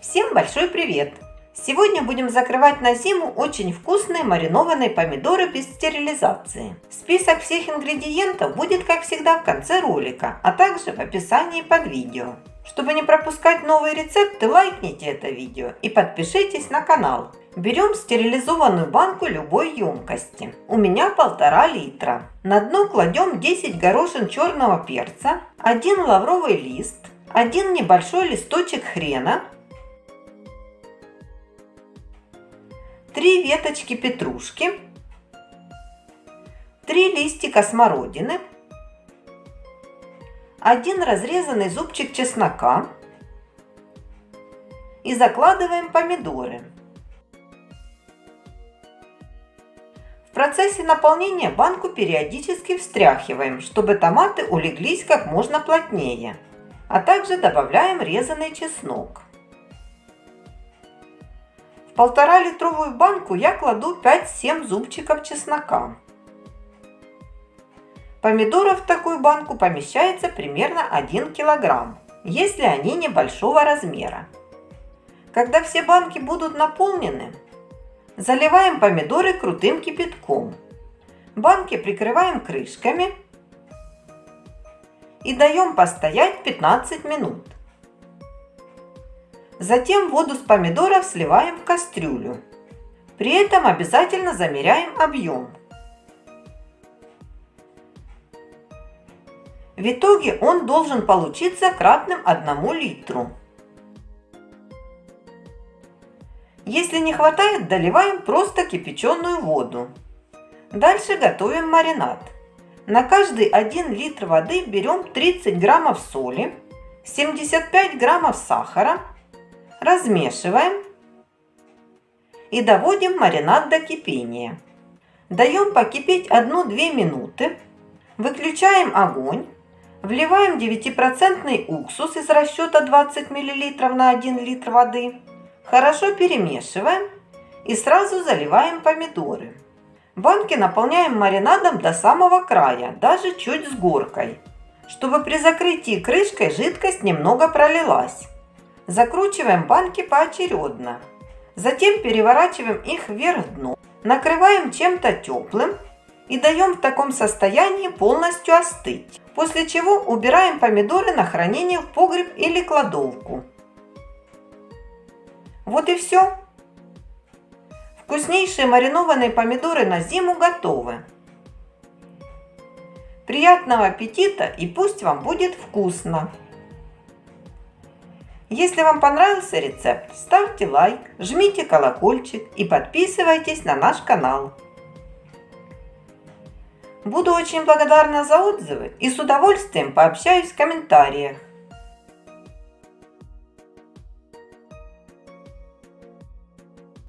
Всем большой привет! Сегодня будем закрывать на зиму очень вкусные маринованные помидоры без стерилизации. Список всех ингредиентов будет, как всегда, в конце ролика, а также в описании под видео. Чтобы не пропускать новые рецепты, лайкните это видео и подпишитесь на канал. Берем стерилизованную банку любой емкости. У меня полтора литра. На дно кладем 10 горошин черного перца, один лавровый лист, один небольшой листочек хрена, три веточки петрушки, три листика смородины, один разрезанный зубчик чеснока и закладываем помидоры. В процессе наполнения банку периодически встряхиваем, чтобы томаты улеглись как можно плотнее, а также добавляем резанный чеснок полтора литровую банку я кладу 5-7 зубчиков чеснока. Помидоров в такую банку помещается примерно 1 килограмм, если они небольшого размера. Когда все банки будут наполнены, заливаем помидоры крутым кипятком. Банки прикрываем крышками и даем постоять 15 минут. Затем воду с помидоров сливаем в кастрюлю. При этом обязательно замеряем объем. В итоге он должен получиться кратным 1 литру. Если не хватает, доливаем просто кипяченую воду. Дальше готовим маринад. На каждый 1 литр воды берем 30 граммов соли, 75 граммов сахара, размешиваем и доводим маринад до кипения. Даем покипеть 1-2 минуты, выключаем огонь, вливаем 9% уксус из расчета 20 мл на 1 литр воды, хорошо перемешиваем и сразу заливаем помидоры. Банки наполняем маринадом до самого края, даже чуть с горкой, чтобы при закрытии крышкой жидкость немного пролилась. Закручиваем банки поочередно. Затем переворачиваем их вверх дном. Накрываем чем-то теплым и даем в таком состоянии полностью остыть. После чего убираем помидоры на хранение в погреб или кладовку. Вот и все. Вкуснейшие маринованные помидоры на зиму готовы. Приятного аппетита и пусть вам будет вкусно! Если вам понравился рецепт, ставьте лайк, жмите колокольчик и подписывайтесь на наш канал. Буду очень благодарна за отзывы и с удовольствием пообщаюсь в комментариях.